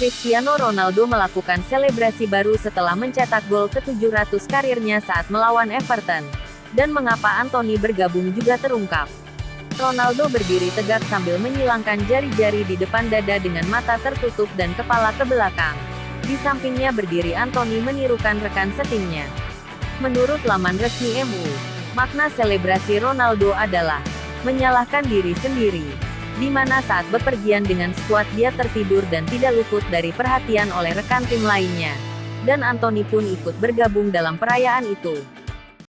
Cristiano Ronaldo melakukan selebrasi baru setelah mencetak gol ke-700 karirnya saat melawan Everton. Dan mengapa Anthony bergabung juga terungkap. Ronaldo berdiri tegak sambil menyilangkan jari-jari di depan dada dengan mata tertutup dan kepala ke belakang. Di sampingnya berdiri Anthony menirukan rekan setimnya. Menurut laman resmi MU, makna selebrasi Ronaldo adalah menyalahkan diri sendiri di mana saat bepergian dengan skuad dia tertidur dan tidak luput dari perhatian oleh rekan tim lainnya. Dan Anthony pun ikut bergabung dalam perayaan itu.